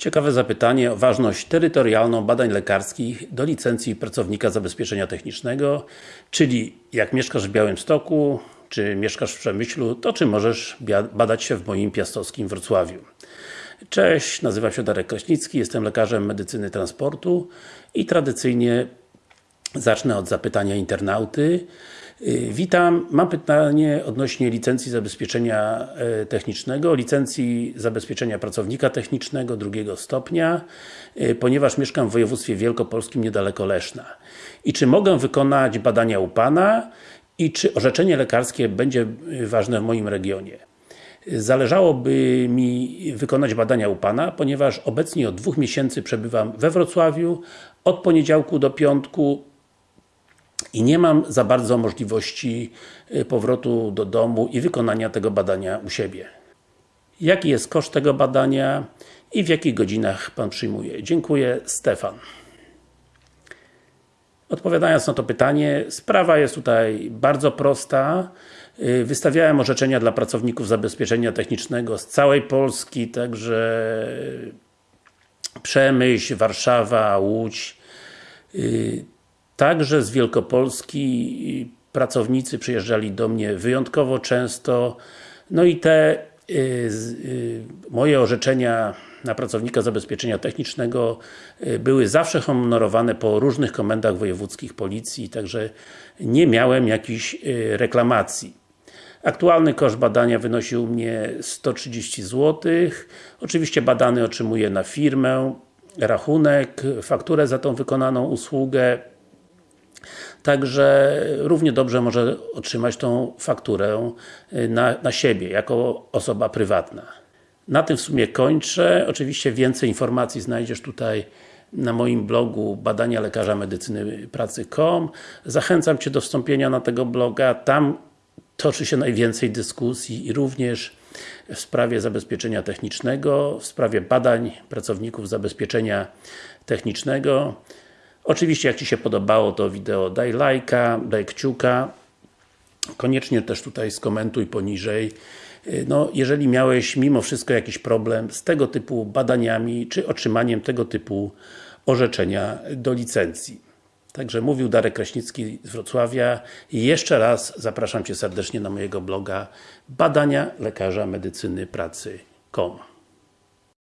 Ciekawe zapytanie o ważność terytorialną badań lekarskich do licencji pracownika zabezpieczenia technicznego, czyli jak mieszkasz w Białymstoku, czy mieszkasz w Przemyślu, to czy możesz badać się w moim piastowskim Wrocławiu. Cześć, nazywam się Darek Kraśnicki, jestem lekarzem medycyny transportu i tradycyjnie zacznę od zapytania internauty. Y, witam, mam pytanie odnośnie licencji zabezpieczenia e, technicznego, licencji zabezpieczenia pracownika technicznego drugiego stopnia, y, ponieważ mieszkam w województwie wielkopolskim niedaleko Leszna. I czy mogę wykonać badania u Pana i czy orzeczenie lekarskie będzie y, ważne w moim regionie? Zależałoby mi wykonać badania u Pana, ponieważ obecnie od dwóch miesięcy przebywam we Wrocławiu, od poniedziałku do piątku i nie mam za bardzo możliwości y, powrotu do domu i wykonania tego badania u siebie. Jaki jest koszt tego badania i w jakich godzinach Pan przyjmuje? Dziękuję, Stefan. Odpowiadając na to pytanie, sprawa jest tutaj bardzo prosta. Y, wystawiałem orzeczenia dla pracowników zabezpieczenia technicznego z całej Polski, także Przemyśl, Warszawa, Łódź, y, Także z Wielkopolski pracownicy przyjeżdżali do mnie wyjątkowo często, no i te y, y, moje orzeczenia na pracownika zabezpieczenia technicznego y, były zawsze honorowane po różnych komendach wojewódzkich policji, także nie miałem jakichś y, reklamacji. Aktualny koszt badania wynosił mnie 130 zł. Oczywiście badany otrzymuje na firmę, rachunek, fakturę za tą wykonaną usługę Także równie dobrze może otrzymać tą fakturę y, na, na siebie, jako osoba prywatna. Na tym w sumie kończę. Oczywiście więcej informacji znajdziesz tutaj na moim blogu badania lekarza medycyny pracy.com. Zachęcam Cię do wstąpienia na tego bloga. Tam toczy się najwięcej dyskusji i również w sprawie zabezpieczenia technicznego, w sprawie badań pracowników zabezpieczenia technicznego. Oczywiście jak Ci się podobało to wideo daj lajka, daj kciuka. Koniecznie też tutaj skomentuj poniżej. No, jeżeli miałeś mimo wszystko jakiś problem z tego typu badaniami, czy otrzymaniem tego typu orzeczenia do licencji. Także mówił Darek Kraśnicki z Wrocławia. I jeszcze raz zapraszam Cię serdecznie na mojego bloga badania lekarza medycyny pracy.com